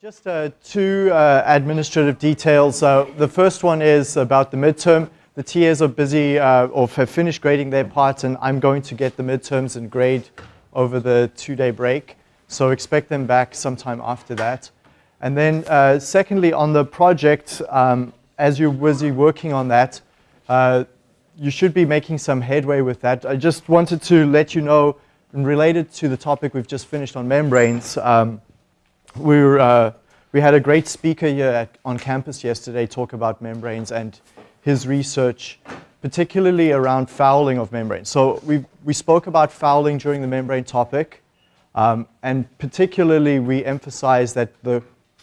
Just uh, two uh, administrative details. Uh, the first one is about the midterm. The TAs are busy uh, or have finished grading their part and I'm going to get the midterms and grade over the two-day break. So expect them back sometime after that. And then uh, secondly, on the project, um, as you're busy working on that, uh, you should be making some headway with that. I just wanted to let you know, related to the topic we've just finished on membranes, um, we, were, uh, we had a great speaker here at, on campus yesterday talk about membranes and his research, particularly around fouling of membranes. So we, we spoke about fouling during the membrane topic, um, and particularly we emphasized that the,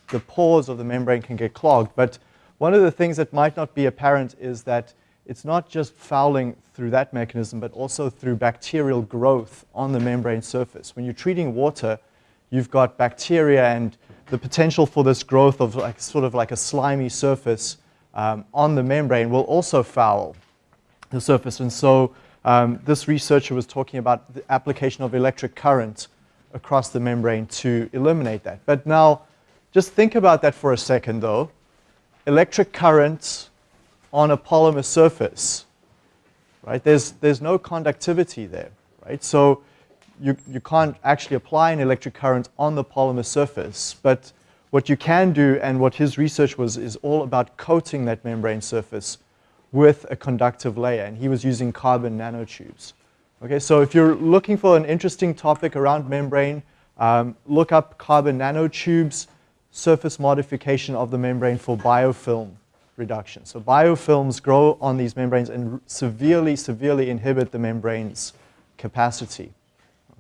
the pores of the membrane can get clogged, but one of the things that might not be apparent is that it's not just fouling through that mechanism, but also through bacterial growth on the membrane surface. When you're treating water, you've got bacteria and the potential for this growth of like, sort of like a slimy surface um, on the membrane will also foul the surface. And so um, this researcher was talking about the application of electric current across the membrane to eliminate that. But now, just think about that for a second though electric current on a polymer surface, right? There's, there's no conductivity there, right? So you, you can't actually apply an electric current on the polymer surface, but what you can do and what his research was is all about coating that membrane surface with a conductive layer, and he was using carbon nanotubes. Okay, so if you're looking for an interesting topic around membrane, um, look up carbon nanotubes, surface modification of the membrane for biofilm reduction. So biofilms grow on these membranes and severely, severely inhibit the membrane's capacity.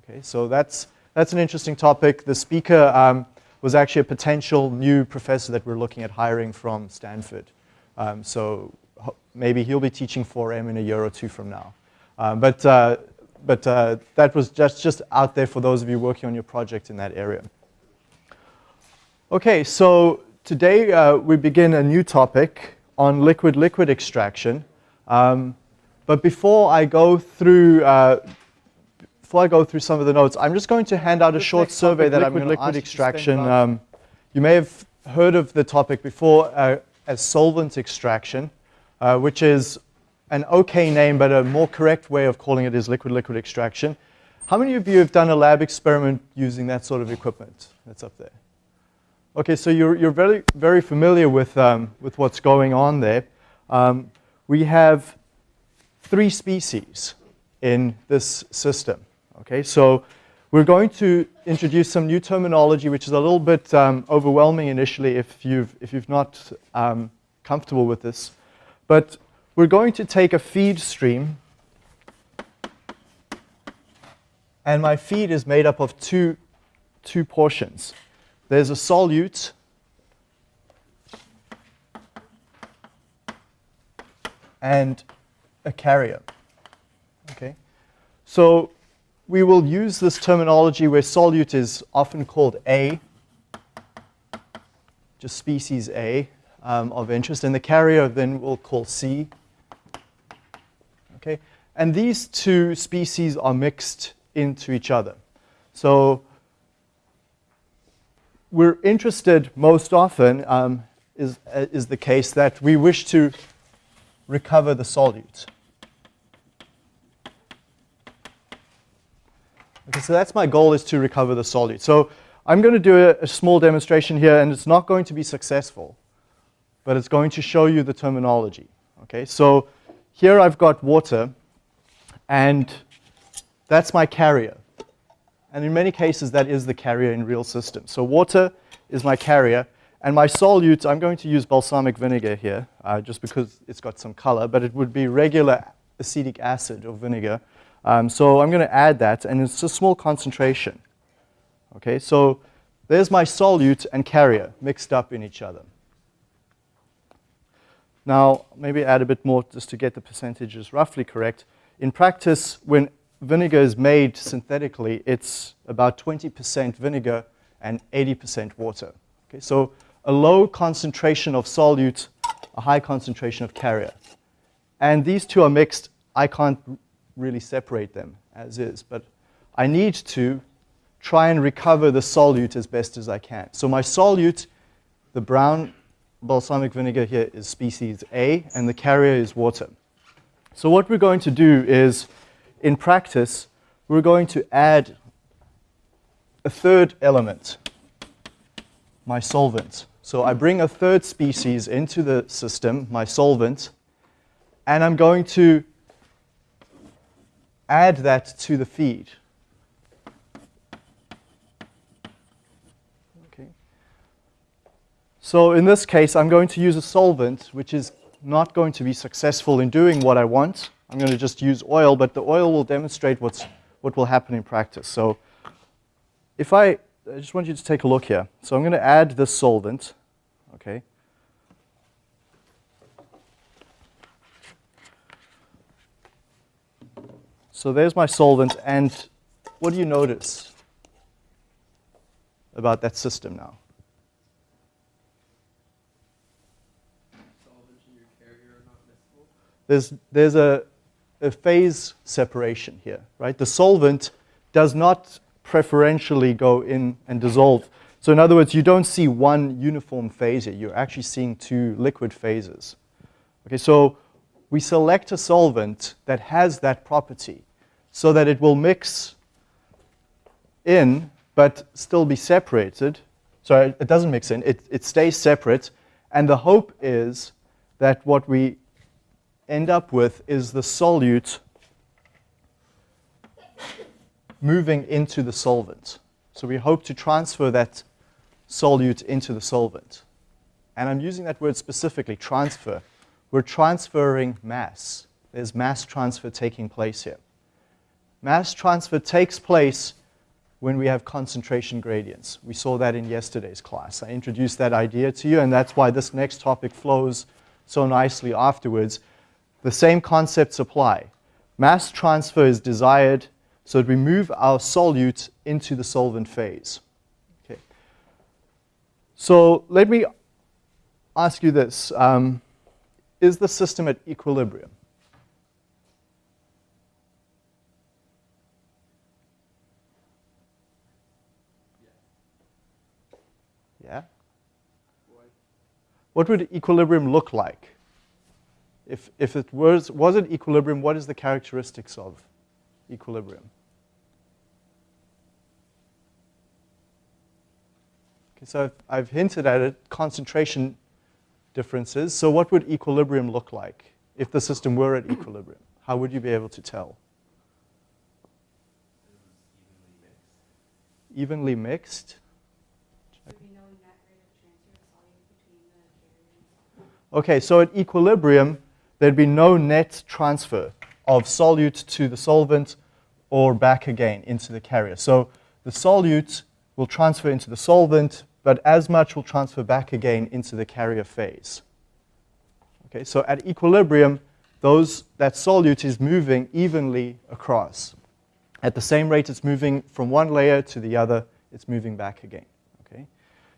Okay, so that's, that's an interesting topic. The speaker um, was actually a potential new professor that we're looking at hiring from Stanford. Um, so maybe he'll be teaching 4M in a year or two from now. Um, but uh, but uh, that was just, just out there for those of you working on your project in that area. Okay, so today uh, we begin a new topic on liquid-liquid extraction. Um, but before I go through uh, before I go through some of the notes, I'm just going to hand out a short survey that I'm going to liquid extraction. Um, you may have heard of the topic before uh, as solvent extraction, uh, which is an okay name, but a more correct way of calling it is liquid-liquid extraction. How many of you have done a lab experiment using that sort of equipment that's up there? Okay, so you're, you're very, very familiar with, um, with what's going on there. Um, we have three species in this system. Okay, so we're going to introduce some new terminology, which is a little bit um, overwhelming initially if you've, if you've not um, comfortable with this. But we're going to take a feed stream, and my feed is made up of two, two portions there's a solute and a carrier. Okay, so we will use this terminology where solute is often called A, just species A um, of interest, and the carrier then we'll call C. Okay, and these two species are mixed into each other. So we're interested most often um, is, uh, is the case that we wish to recover the solute. So that's my goal is to recover the solute. So I'm going to do a, a small demonstration here, and it's not going to be successful, but it's going to show you the terminology. Okay, so here I've got water, and that's my carrier. And in many cases, that is the carrier in real systems. So water is my carrier. And my solute, I'm going to use balsamic vinegar here, uh, just because it's got some color, but it would be regular acetic acid or vinegar. Um, so I'm going to add that, and it's a small concentration. Okay, so there's my solute and carrier mixed up in each other. Now, maybe add a bit more just to get the percentages roughly correct. In practice, when vinegar is made synthetically, it's about 20% vinegar and 80% water. Okay, so a low concentration of solute, a high concentration of carrier. And these two are mixed. I can't really separate them as is, but I need to try and recover the solute as best as I can. So my solute, the brown balsamic vinegar here is species A, and the carrier is water. So what we're going to do is, in practice, we're going to add a third element, my solvent. So I bring a third species into the system, my solvent, and I'm going to add that to the feed. Okay. So in this case, I'm going to use a solvent which is not going to be successful in doing what I want. I'm going to just use oil, but the oil will demonstrate what's, what will happen in practice. So if I, I just want you to take a look here. So I'm going to add this solvent, okay? So there's my solvent, and what do you notice about that system now? There's, there's a, a phase separation here, right? The solvent does not preferentially go in and dissolve. So in other words, you don't see one uniform phase here. You're actually seeing two liquid phases. Okay, so we select a solvent that has that property so that it will mix in but still be separated. So it doesn't mix in, it, it stays separate. And the hope is that what we end up with is the solute moving into the solvent. So we hope to transfer that solute into the solvent. And I'm using that word specifically, transfer. We're transferring mass. There's mass transfer taking place here. Mass transfer takes place when we have concentration gradients. We saw that in yesterday's class. I introduced that idea to you, and that's why this next topic flows so nicely afterwards. The same concepts apply. Mass transfer is desired so that we move our solute into the solvent phase. Okay. So let me ask you this. Um, is the system at equilibrium? Yeah? What would equilibrium look like? If, if it was, was it equilibrium, what is the characteristics of equilibrium? Okay, so I've, I've hinted at it, concentration differences. So what would equilibrium look like if the system were at equilibrium? How would you be able to tell? Evenly mixed. Okay, so at equilibrium, there'd be no net transfer of solute to the solvent or back again into the carrier. So the solute will transfer into the solvent, but as much will transfer back again into the carrier phase. Okay, so at equilibrium, those, that solute is moving evenly across. At the same rate it's moving from one layer to the other, it's moving back again. Okay?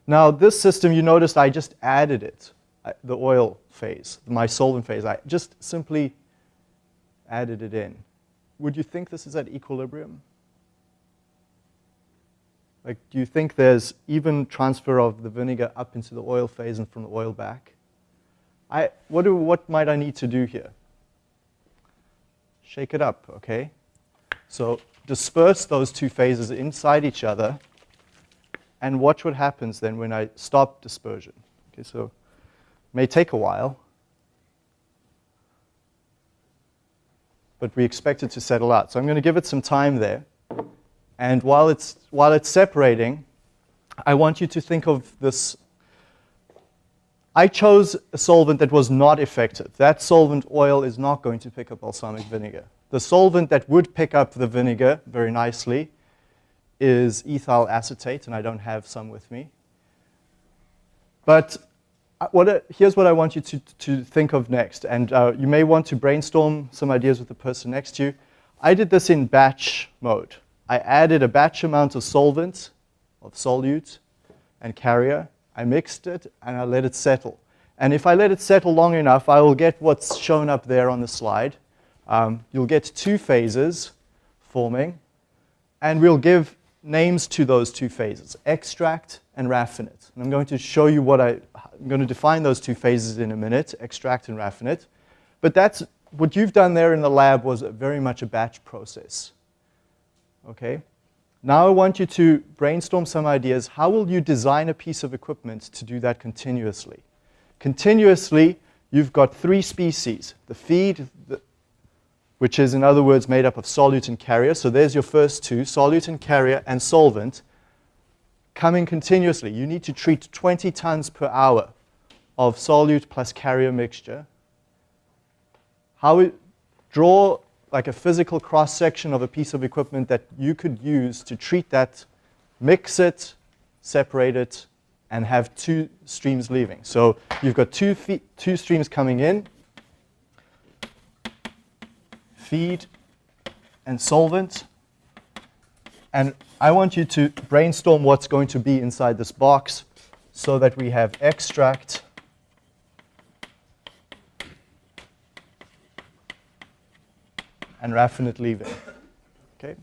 Now this system, you noticed I just added it the oil phase, my solvent phase. I just simply added it in. Would you think this is at equilibrium? Like, do you think there's even transfer of the vinegar up into the oil phase and from the oil back? I, what, do, what might I need to do here? Shake it up, okay? So disperse those two phases inside each other and watch what happens then when I stop dispersion. Okay, so May take a while, but we expect it to settle out. So I'm going to give it some time there. And while it's, while it's separating, I want you to think of this. I chose a solvent that was not effective. That solvent oil is not going to pick up balsamic vinegar. The solvent that would pick up the vinegar very nicely is ethyl acetate, and I don't have some with me. But what, here's what I want you to, to think of next. And uh, you may want to brainstorm some ideas with the person next to you. I did this in batch mode. I added a batch amount of solvent, of solute, and carrier. I mixed it, and I let it settle. And if I let it settle long enough, I will get what's shown up there on the slide. Um, you'll get two phases forming, and we'll give names to those two phases, extract and raffinate. And I'm going to show you what I, I'm going to define those two phases in a minute, extract and raffinate. But that's, what you've done there in the lab was very much a batch process. Okay? Now I want you to brainstorm some ideas. How will you design a piece of equipment to do that continuously? Continuously, you've got three species, the feed, the, which is in other words made up of solute and carrier. So there's your first two, solute and carrier and solvent, coming continuously. You need to treat 20 tons per hour of solute plus carrier mixture. How we draw like a physical cross-section of a piece of equipment that you could use to treat that, mix it, separate it, and have two streams leaving. So you've got two, feet, two streams coming in, feed and solvent. And I want you to brainstorm what's going to be inside this box so that we have extract and raffinate leaving. Okay?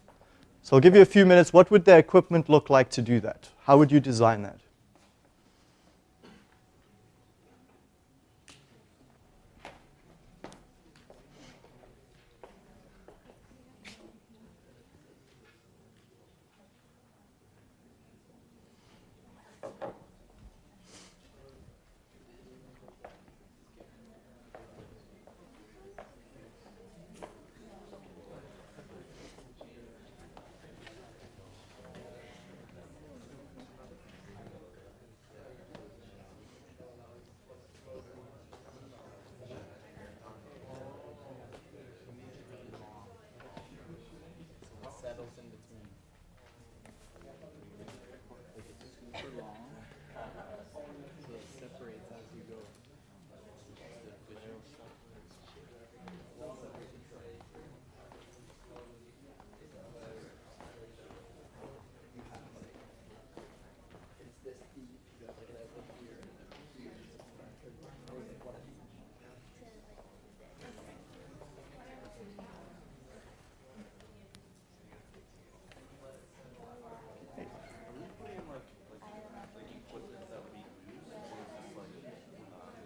So I'll give you a few minutes. What would the equipment look like to do that? How would you design that?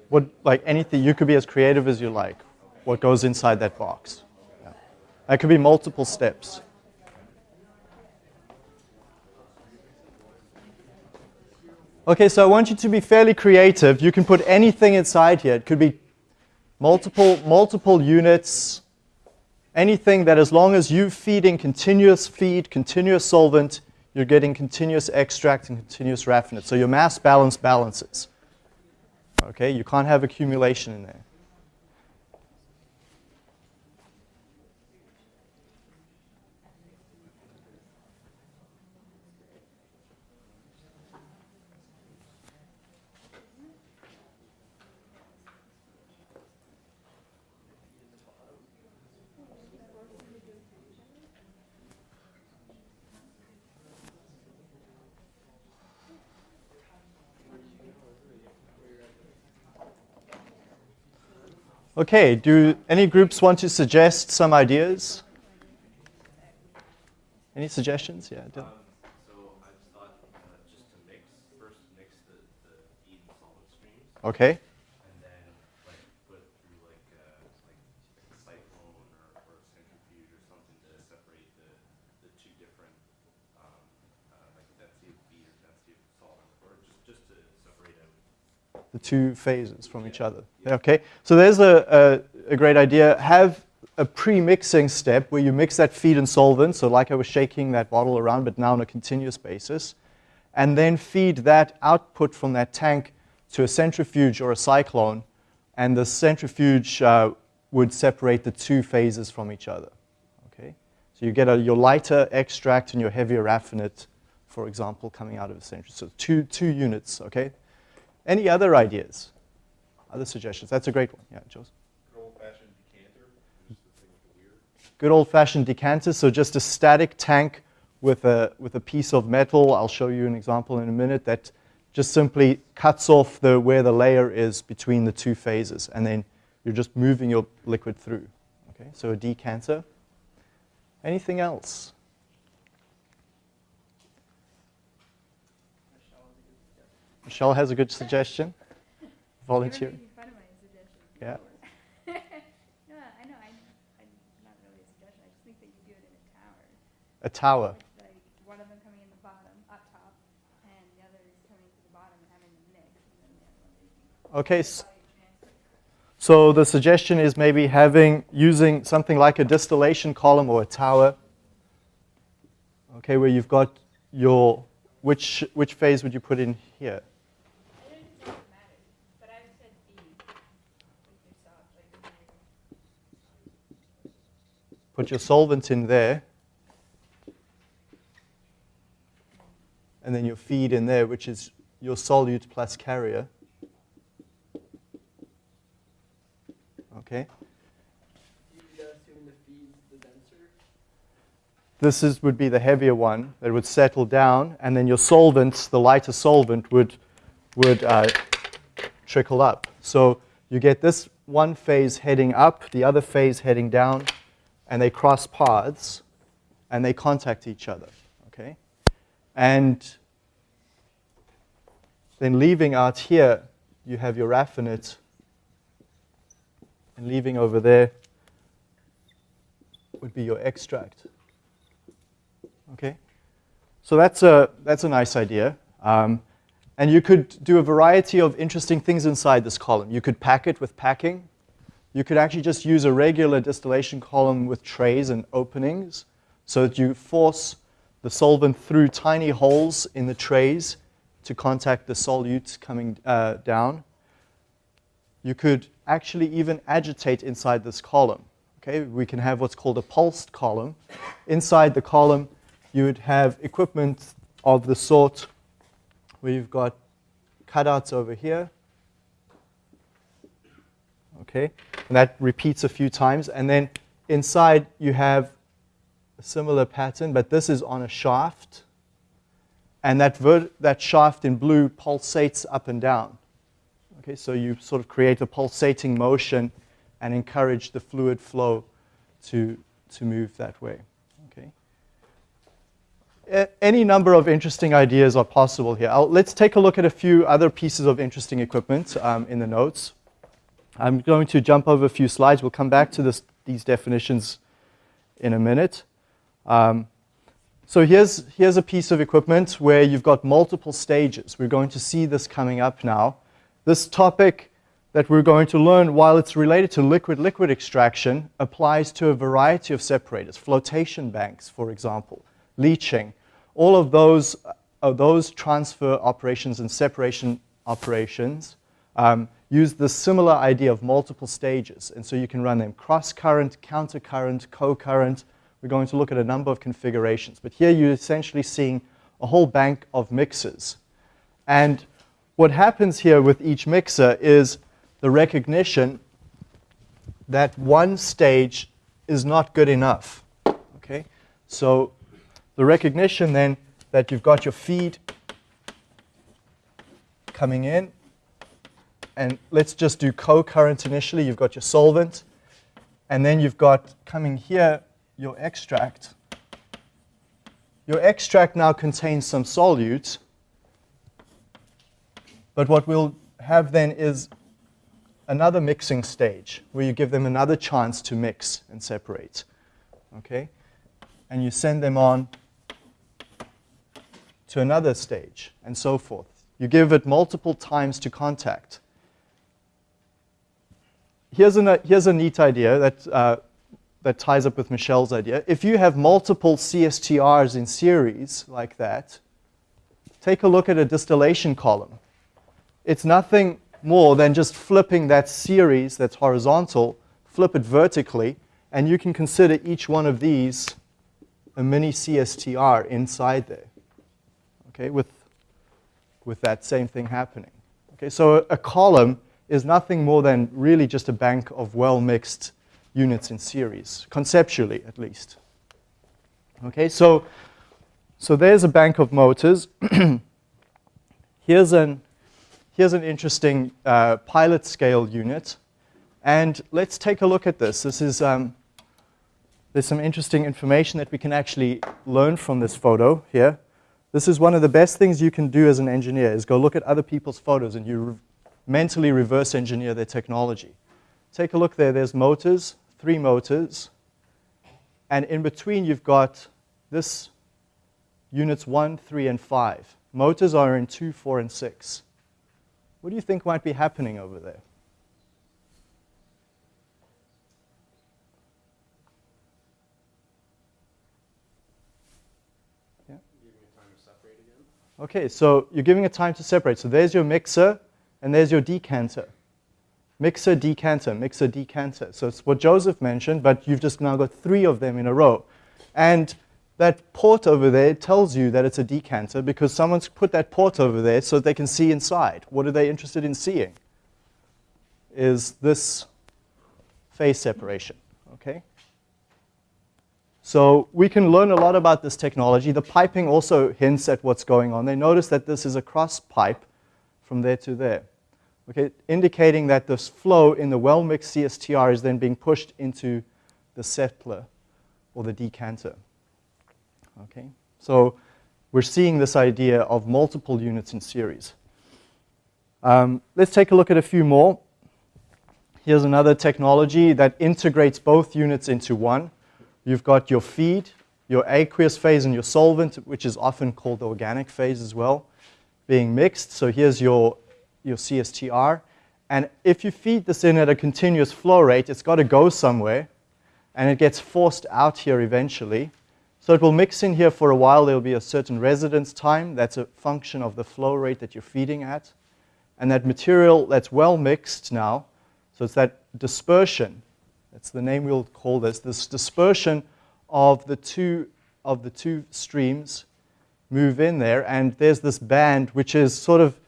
What, like anything, you could be as creative as you like, what goes inside that box. Yeah. That could be multiple steps. Okay, so I want you to be fairly creative. You can put anything inside here. It could be multiple, multiple units, anything that as long as you feeding continuous feed, continuous solvent, you're getting continuous extract and continuous raffinate. So your mass balance balances. Okay, you can't have accumulation in there. Okay, do any groups want to suggest some ideas? Any suggestions? Yeah. Um, so I thought uh, just to mix, first mix the, the and solid streams. Okay. And then like put through like, uh, like, like a cyclone or, or a centrifuge or something to separate the, the two different um, uh, like density of feed or density of solvent or just, just to separate out. The two phases from each other. Okay, so there's a, a, a great idea. Have a pre-mixing step where you mix that feed and solvent, so like I was shaking that bottle around, but now on a continuous basis, and then feed that output from that tank to a centrifuge or a cyclone, and the centrifuge uh, would separate the two phases from each other. Okay, so you get a, your lighter extract and your heavier raffinate, for example, coming out of a centrifuge. So two, two units, okay? Any other ideas? Other suggestions? That's a great one. Yeah, Joseph. Good old-fashioned decanter. Good old-fashioned decanter. So just a static tank with a with a piece of metal. I'll show you an example in a minute that just simply cuts off the where the layer is between the two phases, and then you're just moving your liquid through. Okay, so a decanter. Anything else? Michelle has a good suggestion. Volunteer. Making fun of my suggestion. Yeah. no, I know. I, I, not really a suggestion. I just think that you do it in a tower. A tower. Like, like one of them coming in the bottom, up top, and the other is coming to the bottom and having them mix, the other one making Okay, s- so the suggestion is maybe having, using something like a distillation column or a tower. Okay, where you've got your, which, which phase would you put in here? I don't think that matters, but I said B. With your salt, like, Put your solvent in there. And then your feed in there, which is your solute plus carrier. Okay. This is, would be the heavier one that would settle down, and then your solvent, the lighter solvent, would, would uh, trickle up. So you get this one phase heading up, the other phase heading down, and they cross paths, and they contact each other. Okay, and then leaving out here, you have your raffinate, and leaving over there would be your extract. Okay, so that's a that's a nice idea, um, and you could do a variety of interesting things inside this column. You could pack it with packing. You could actually just use a regular distillation column with trays and openings, so that you force the solvent through tiny holes in the trays to contact the solute coming uh, down. You could actually even agitate inside this column. Okay, we can have what's called a pulsed column. Inside the column, you would have equipment of the sort where you've got cutouts over here. Okay, and that repeats a few times. And then inside, you have a similar pattern, but this is on a shaft. And that, that shaft in blue pulsates up and down. Okay, so you sort of create a pulsating motion and encourage the fluid flow to, to move that way. Okay. A- any number of interesting ideas are possible here. I'll, let's take a look at a few other pieces of interesting equipment um, in the notes. I'm going to jump over a few slides. We'll come back to this, these definitions in a minute. Um, so here's, here's a piece of equipment where you've got multiple stages. We're going to see this coming up now. This topic that we're going to learn, while it's related to liquid-liquid extraction, applies to a variety of separators, flotation banks, for example, leaching. All of those, those transfer operations and separation operations um, use the similar idea of multiple stages. And so you can run them cross-current, counter-current, co-current. We're going to look at a number of configurations. But here you're essentially seeing a whole bank of mixers. And what happens here with each mixer is the recognition that one stage is not good enough. Okay? So the recognition then that you've got your feed coming in, and let's just do co-current initially. You've got your solvent, and then you've got coming here your extract. Your extract now contains some solute, but what we'll have then is another mixing stage where you give them another chance to mix and separate. Okay? And you send them on to another stage and so forth. You give it multiple times to contact. Here's, an, here's a neat idea that, uh, that ties up with Michelle's idea. If you have multiple CSTRs in series like that, take a look at a distillation column. It's nothing more than just flipping that series that's horizontal, flip it vertically, and you can consider each one of these a mini CSTR inside there, okay, with, with that same thing happening. Okay, so a, a column is nothing more than really just a bank of well-mixed units in series, conceptually at least. Okay, so, so there's a bank of motors. here's, an, here's an interesting uh, pilot scale unit. And let's take a look at this. This is, um, there's some interesting information that we can actually learn from this photo here. This is one of the best things you can do as an engineer is go look at other people's photos and you mentally reverse engineer their technology. Take a look there. There's motors, three motors. And in between, you've got this units 1, 3, and 5. Motors are in 2, 4, and 6. What do you think might be happening over there? Okay, so you're giving it time to separate. So there's your mixer, and there's your decanter. Mixer, decanter, mixer, decanter. So it's what Joseph mentioned, but you've just now got three of them in a row. And that port over there tells you that it's a decanter because someone's put that port over there so they can see inside. What are they interested in seeing? Is this phase separation, okay? So we can learn a lot about this technology. The piping also hints at what's going on. They notice that this is a cross pipe from there to there, okay, indicating that this flow in the well-mixed CSTR is then being pushed into the settler or the decanter. Okay, so we're seeing this idea of multiple units in series. Um, let's take a look at a few more. Here's another technology that integrates both units into one. You've got your feed, your aqueous phase, and your solvent, which is often called the organic phase as well, being mixed. So here's your, your CSTR. And if you feed this in at a continuous flow rate, it's got to go somewhere, and it gets forced out here eventually. So it will mix in here for a while. There will be a certain residence time. That's a function of the flow rate that you're feeding at. And that material that's well mixed now, so it's that dispersion that's the name we'll call this, this dispersion of the two, of the two streams move in there, and there's this band which is sort of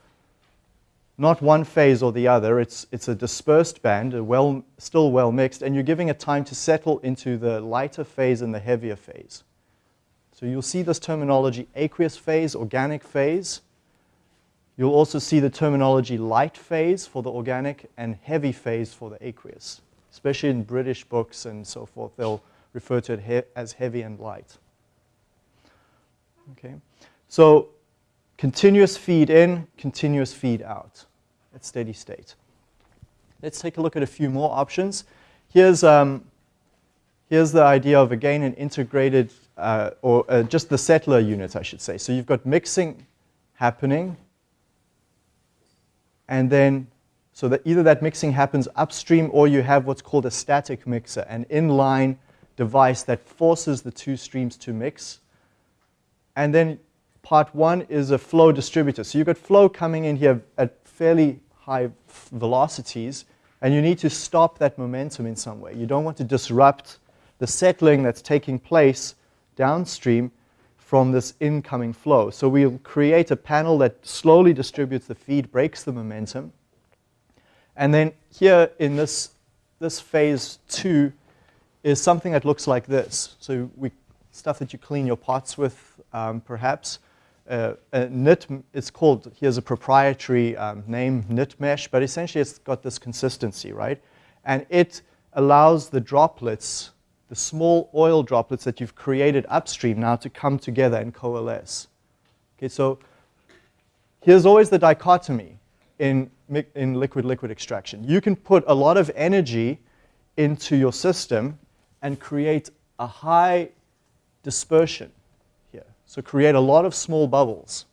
not one phase or the other. It's, it's a dispersed band, a well, still well mixed, and you're giving it time to settle into the lighter phase and the heavier phase. So you'll see this terminology aqueous phase, organic phase. You'll also see the terminology light phase for the organic and heavy phase for the aqueous especially in British books and so forth, they'll refer to it he as heavy and light. Okay, so continuous feed in, continuous feed out at steady state. Let's take a look at a few more options. Here's, um, here's the idea of, again, an integrated, uh, or uh, just the settler unit, I should say. So you've got mixing happening, and then so that either that mixing happens upstream or you have what's called a static mixer, an inline device that forces the two streams to mix. And then part one is a flow distributor. So you've got flow coming in here at fairly high velocities, and you need to stop that momentum in some way. You don't want to disrupt the settling that's taking place downstream from this incoming flow. So we'll create a panel that slowly distributes the feed, breaks the momentum, and then here in this, this phase two is something that looks like this. So we, stuff that you clean your pots with, um, perhaps. Uh, a knit, it's called, here's a proprietary um, name, knit mesh, but essentially it's got this consistency, right? And it allows the droplets, the small oil droplets that you've created upstream now to come together and coalesce. Okay, so here's always the dichotomy in, in liquid-liquid extraction. You can put a lot of energy into your system and create a high dispersion here. So create a lot of small bubbles.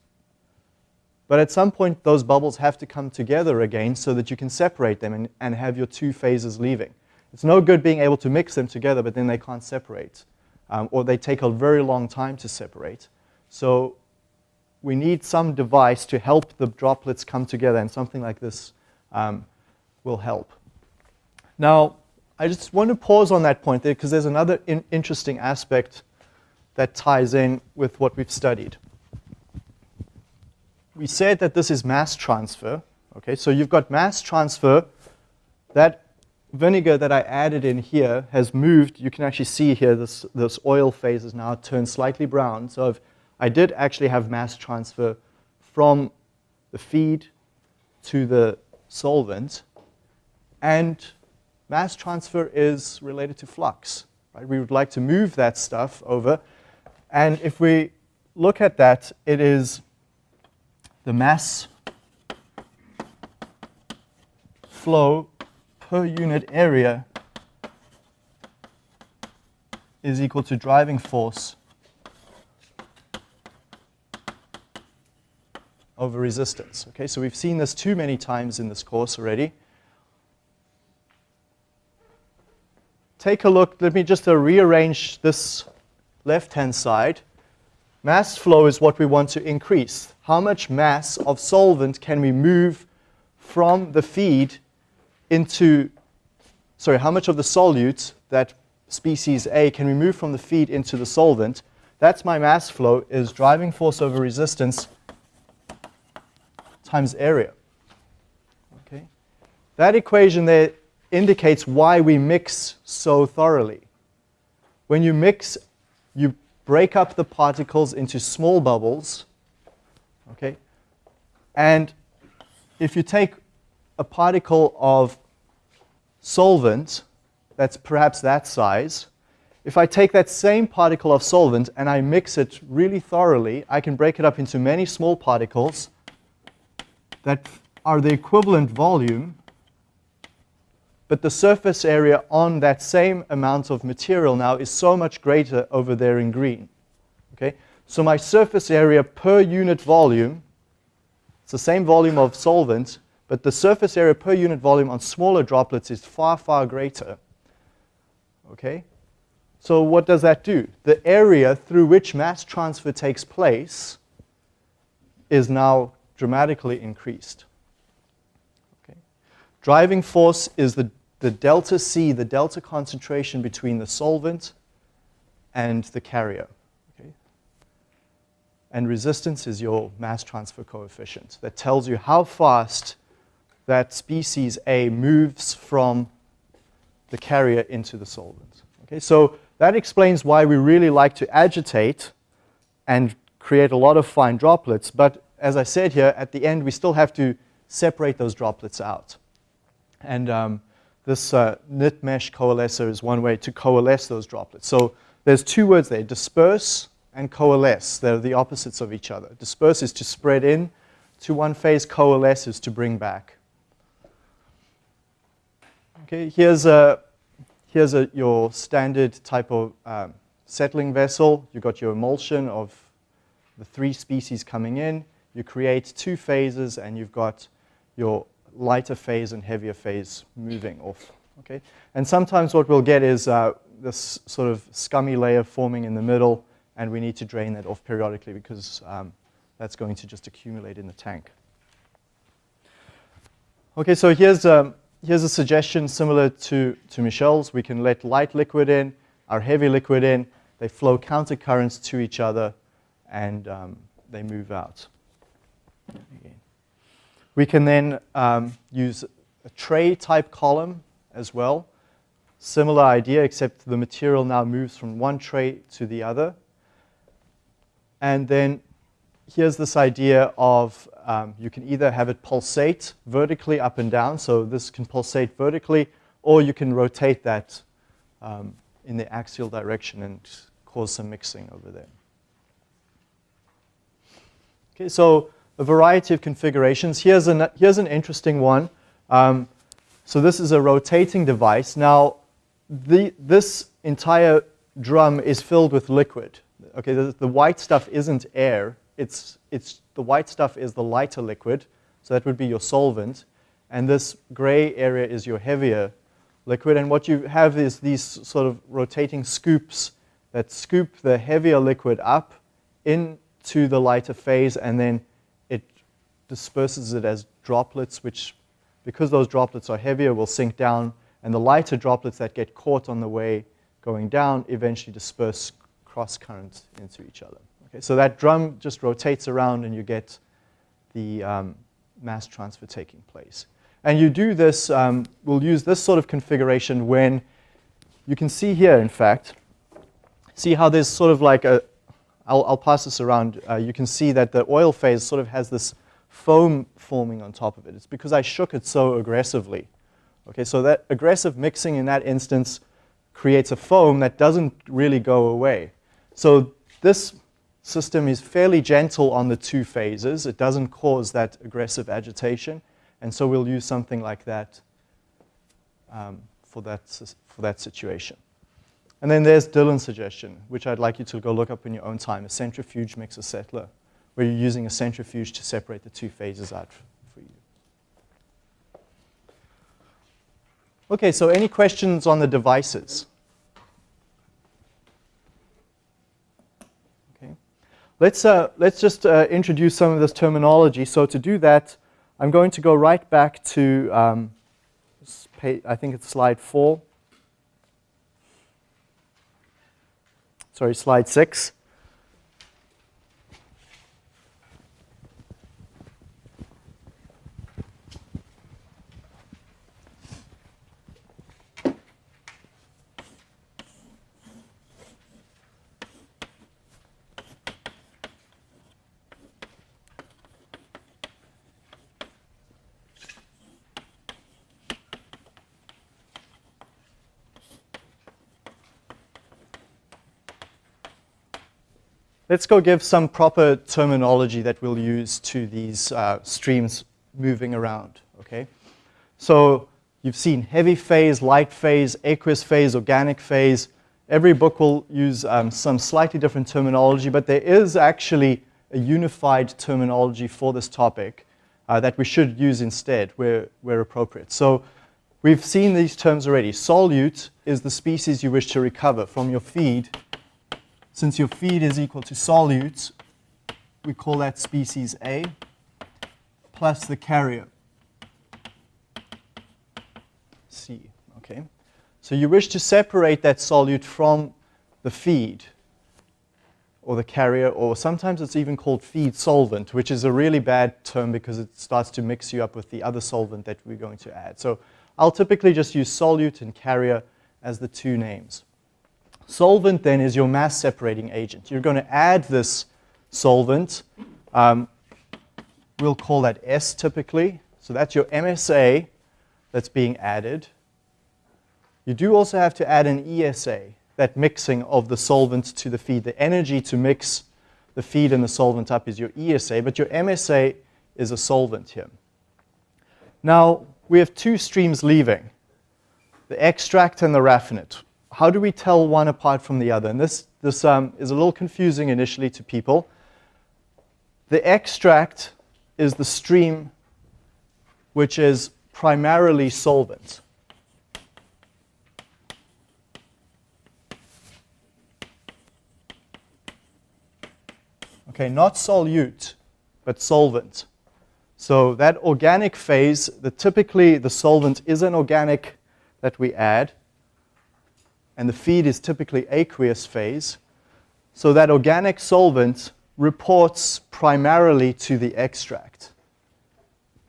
But at some point, those bubbles have to come together again so that you can separate them and, and have your two phases leaving. It's no good being able to mix them together, but then they can't separate. Um, or they take a very long time to separate. So we need some device to help the droplets come together, and something like this um, will help. Now, I just want to pause on that point there because there's another in interesting aspect that ties in with what we've studied. We said that this is mass transfer. Okay, so you've got mass transfer. That vinegar that I added in here has moved. You can actually see here this, this oil phase has now turned slightly brown. So I've I did actually have mass transfer from the feed to the solvent. And mass transfer is related to flux. Right? We would like to move that stuff over. And if we look at that, it is the mass flow per unit area is equal to driving force over resistance. Okay, so we've seen this too many times in this course already. Take a look, let me just uh, rearrange this left-hand side. Mass flow is what we want to increase. How much mass of solvent can we move from the feed into, sorry, how much of the solute, that species A, can we move from the feed into the solvent? That's my mass flow, is driving force over resistance times area. Okay? That equation there indicates why we mix so thoroughly. When you mix, you break up the particles into small bubbles. Okay? And if you take a particle of solvent that's perhaps that size, if I take that same particle of solvent and I mix it really thoroughly, I can break it up into many small particles that are the equivalent volume, but the surface area on that same amount of material now is so much greater over there in green. Okay? So my surface area per unit volume, it's the same volume of solvent, but the surface area per unit volume on smaller droplets is far, far greater. Okay? So what does that do? The area through which mass transfer takes place is now dramatically increased. Okay. Driving force is the, the delta C, the delta concentration between the solvent and the carrier. Okay. And resistance is your mass transfer coefficient that tells you how fast that species A moves from the carrier into the solvent. Okay, so that explains why we really like to agitate and create a lot of fine droplets, but as I said here, at the end, we still have to separate those droplets out. And um, this uh, knit mesh coalescer is one way to coalesce those droplets. So there's two words there, disperse and coalesce. They're the opposites of each other. Disperse is to spread in to one phase, coalesce is to bring back. Okay, here's, a, here's a, your standard type of um, settling vessel. You've got your emulsion of the three species coming in you create two phases and you've got your lighter phase and heavier phase moving off. Okay? And sometimes what we'll get is uh, this sort of scummy layer forming in the middle and we need to drain that off periodically because um, that's going to just accumulate in the tank. Okay, so here's, um, here's a suggestion similar to, to Michelle's. We can let light liquid in, our heavy liquid in, they flow counter currents to each other and um, they move out. Again. We can then um, use a tray type column as well. Similar idea, except the material now moves from one tray to the other. And then here's this idea of um, you can either have it pulsate vertically up and down, so this can pulsate vertically, or you can rotate that um, in the axial direction and cause some mixing over there. Okay, so a variety of configurations. Here's an, here's an interesting one. Um, so this is a rotating device. Now, the, this entire drum is filled with liquid. Okay, the, the white stuff isn't air. It's, it's, the white stuff is the lighter liquid. So that would be your solvent. And this gray area is your heavier liquid. And what you have is these sort of rotating scoops that scoop the heavier liquid up into the lighter phase and then disperses it as droplets, which, because those droplets are heavier, will sink down, and the lighter droplets that get caught on the way going down eventually disperse cross current into each other. Okay, so that drum just rotates around and you get the um, mass transfer taking place. And you do this, um, we'll use this sort of configuration when you can see here, in fact, see how there's sort of like a, I'll, I'll pass this around. Uh, you can see that the oil phase sort of has this foam forming on top of it. It's because I shook it so aggressively. Okay, so that aggressive mixing in that instance creates a foam that doesn't really go away. So this system is fairly gentle on the two phases. It doesn't cause that aggressive agitation. And so we'll use something like that um, for, that for that situation. And then there's Dylan's suggestion, which I'd like you to go look up in your own time, a centrifuge mixer settler, where you're using a centrifuge to separate the two phases out for you. Okay, so any questions on the devices? Okay. Let's, uh, let's just uh, introduce some of this terminology. So to do that, I'm going to go right back to, um, I think it's slide four. Sorry, slide six. Let's go give some proper terminology that we'll use to these uh, streams moving around, okay? So you've seen heavy phase, light phase, aqueous phase, organic phase. Every book will use um, some slightly different terminology, but there is actually a unified terminology for this topic uh, that we should use instead where, where appropriate. So we've seen these terms already. Solute is the species you wish to recover from your feed since your feed is equal to solute, we call that species A plus the carrier, C. Okay? So you wish to separate that solute from the feed or the carrier, or sometimes it's even called feed solvent, which is a really bad term because it starts to mix you up with the other solvent that we're going to add. So I'll typically just use solute and carrier as the two names. Solvent then is your mass separating agent. You're going to add this solvent. Um, we'll call that S typically. So that's your MSA that's being added. You do also have to add an ESA, that mixing of the solvent to the feed. The energy to mix the feed and the solvent up is your ESA, but your MSA is a solvent here. Now, we have two streams leaving, the extract and the raffinate how do we tell one apart from the other? And this, this um, is a little confusing initially to people. The extract is the stream which is primarily solvent. Okay, not solute, but solvent. So that organic phase, the, typically the solvent is an organic that we add and the feed is typically aqueous phase. So that organic solvent reports primarily to the extract.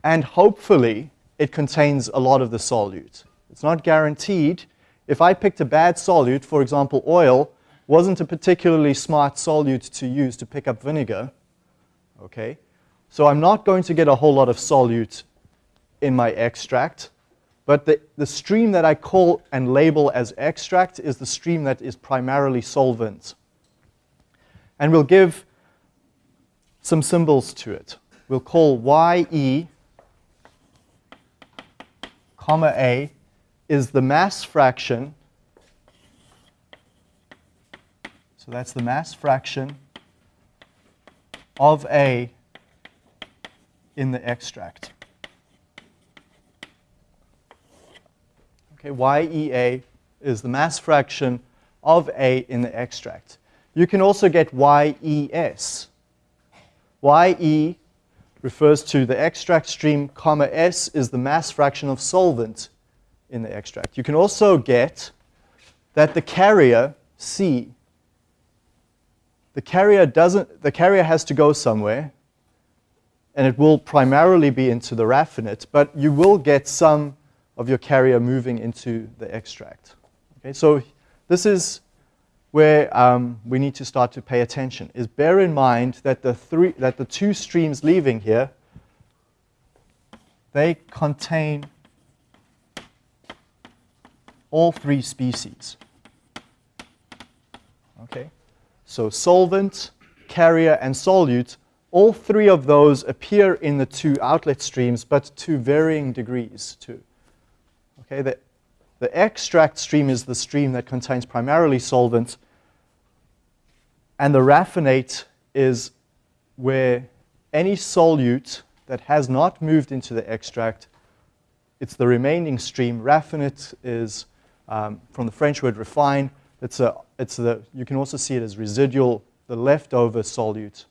And hopefully, it contains a lot of the solute. It's not guaranteed. If I picked a bad solute, for example, oil, wasn't a particularly smart solute to use to pick up vinegar, okay? So I'm not going to get a whole lot of solute in my extract. But the, the stream that I call and label as extract is the stream that is primarily solvent. And we'll give some symbols to it. We'll call YE, comma A, is the mass fraction. So that's the mass fraction of A in the extract. Okay, YEA is the mass fraction of A in the extract. You can also get YES. YE refers to the extract stream, comma S is the mass fraction of solvent in the extract. You can also get that the carrier, C, the carrier doesn't, the carrier has to go somewhere, and it will primarily be into the raffinate, but you will get some of your carrier moving into the extract. Okay, so this is where um, we need to start to pay attention. Is bear in mind that the three, that the two streams leaving here, they contain all three species. Okay, so solvent, carrier, and solute, all three of those appear in the two outlet streams, but to varying degrees too. Okay, the, the extract stream is the stream that contains primarily solvent, and the raffinate is where any solute that has not moved into the extract, it's the remaining stream. Raffinate is um, from the French word refine. It's a, it's the, you can also see it as residual, the leftover solute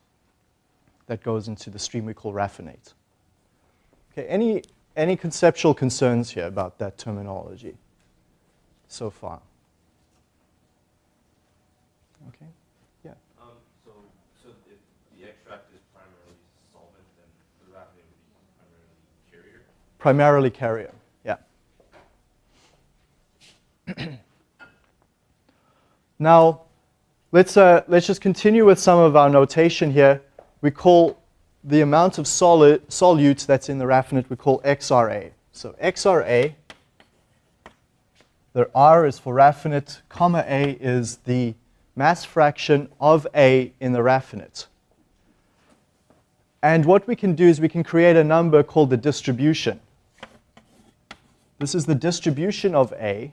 that goes into the stream we call raffinate. Okay, any, any conceptual concerns here about that terminology so far? Okay, yeah. Um, so, so if the extract is primarily solvent, then the raffinate would be primarily carrier? Primarily carrier, yeah. now, let's, uh, let's just continue with some of our notation here. We call the amount of solid, solute that's in the raffinate, we call XRA. So XRA, the R is for raffinate, comma A is the mass fraction of A in the raffinate. And what we can do is we can create a number called the distribution. This is the distribution of A.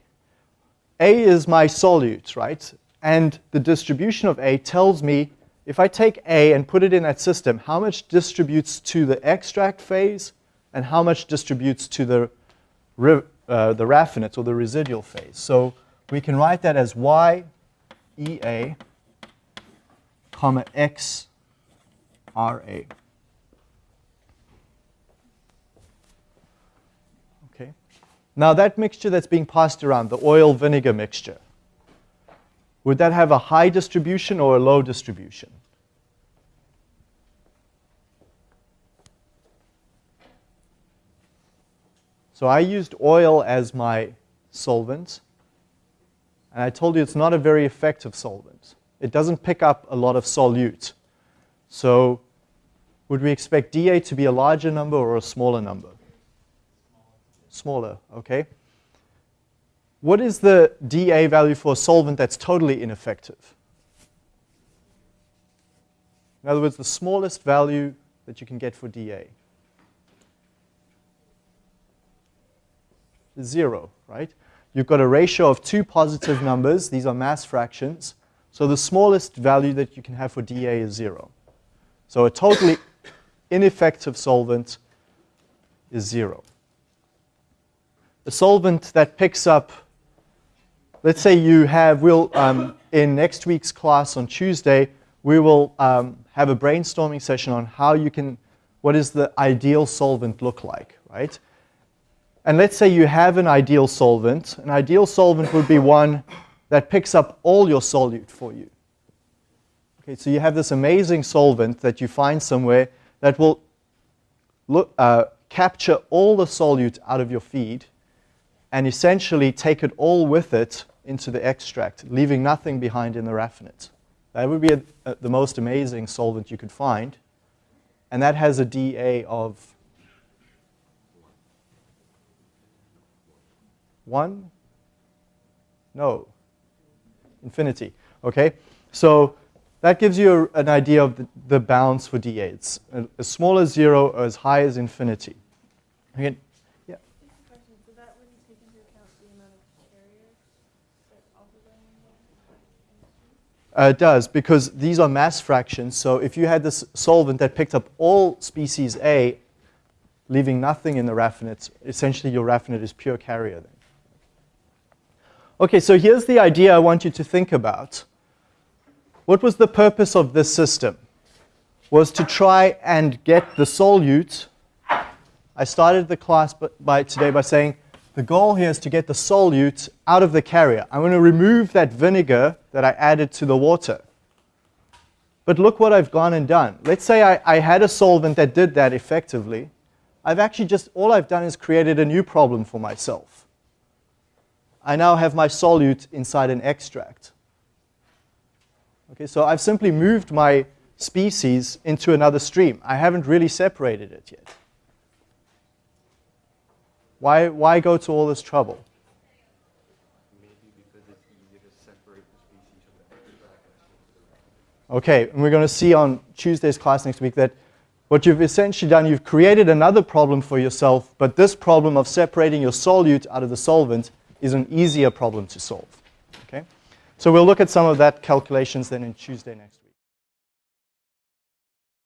A is my solute, right? And the distribution of A tells me if I take A and put it in that system, how much distributes to the extract phase and how much distributes to the, uh, the raffinate or the residual phase. So we can write that as Y EA comma X RA. Okay. Now that mixture that's being passed around, the oil vinegar mixture, would that have a high distribution or a low distribution? So I used oil as my solvent. And I told you it's not a very effective solvent. It doesn't pick up a lot of solute. So would we expect dA to be a larger number or a smaller number? Smaller, okay. What is the dA value for a solvent that's totally ineffective? In other words, the smallest value that you can get for dA. Zero, right? You've got a ratio of two positive numbers. These are mass fractions. So the smallest value that you can have for dA is zero. So a totally ineffective solvent is zero. A solvent that picks up let's say you have, we'll, um, in next week's class on Tuesday, we will um, have a brainstorming session on how you can, what does the ideal solvent look like, right? And let's say you have an ideal solvent. An ideal solvent would be one that picks up all your solute for you. Okay, so you have this amazing solvent that you find somewhere that will look, uh, capture all the solute out of your feed and essentially take it all with it into the extract, leaving nothing behind in the raffinate. That would be a, a, the most amazing solvent you could find. And that has a dA of 1? No. Infinity. Okay? So that gives you a, an idea of the, the bounds for dA. It's as small as 0 or as high as infinity. Okay? Uh, it does, because these are mass fractions. So if you had this solvent that picked up all species A, leaving nothing in the raffinate, essentially your raffinate is pure carrier then. Okay, so here's the idea I want you to think about. What was the purpose of this system? Was to try and get the solute. I started the class by, today by saying the goal here is to get the solute out of the carrier. I'm going to remove that vinegar that I added to the water. But look what I've gone and done. Let's say I, I had a solvent that did that effectively. I've actually just, all I've done is created a new problem for myself. I now have my solute inside an extract. Okay, so I've simply moved my species into another stream. I haven't really separated it yet. Why, why go to all this trouble? Maybe because it's easier to separate the species from the extract. Okay, and we're going to see on Tuesday's class next week that what you've essentially done, you've created another problem for yourself, but this problem of separating your solute out of the solvent is an easier problem to solve. Okay? So we'll look at some of that calculations then in Tuesday next week.